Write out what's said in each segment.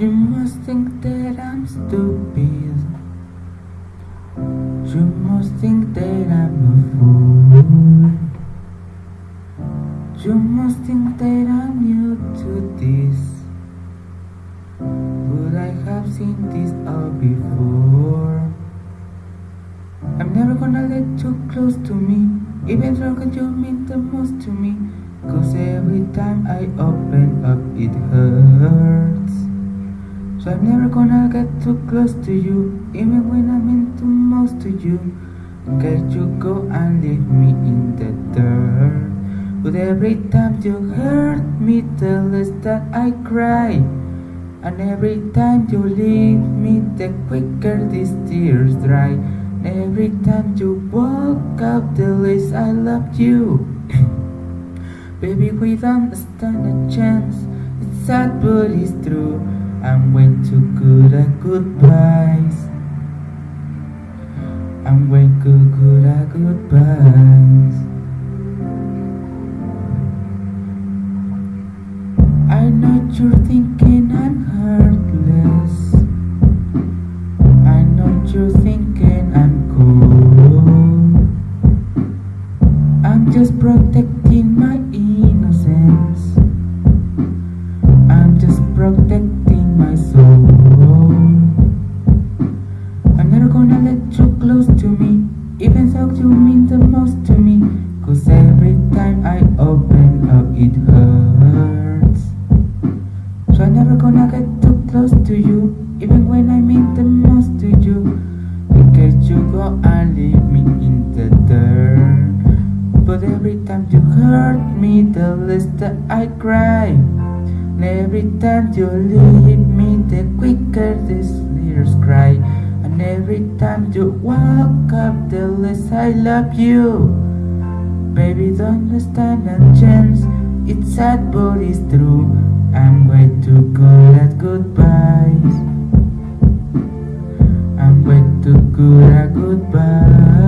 You must think that I'm stupid. You must think that I'm a fool. You must think that I'm new to this. But I have seen this all before. I'm never gonna let you close to me, even though you mean the most to me. Cause every time I open up, it hurts. I'm never gonna get too close to you, even when I'm into most to you. Can you go and leave me in the dirt? But every time you hurt me, the less that I cry. And every time you leave me, the quicker these tears dry. And every time you walk out, the less I love you. Baby, we don't stand a chance. It's sad, but it's true. I'm way too good at goodbyes. I'm way too good at goodbyes. I know you're thinking I'm heartless. I know you're thinking I'm cool. I'm just protecting my innocence. I'm just protecting let you close to me, even though you mean the most to me. Cause every time I open up, it hurts. So I'm never gonna get too close to you, even when I mean the most to you. In case you go and leave me in the dirt. But every time you hurt me, the less that I cry. And every time you leave me, the quicker these tears cry. And every time you walk up, the less I love you. Baby, don't stand a chance. It's sad, but it's true. I'm way too good at goodbyes. I'm way too good at goodbyes.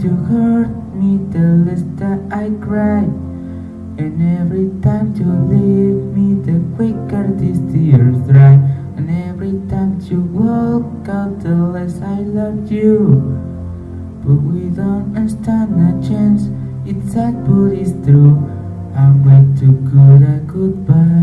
You hurt me, the less that I cry. And every time you leave me, the quicker these tears dry. And every time you walk out, the less I love you. But we don't stand a chance. It's sad, but it's true. I'm way too good at goodbye.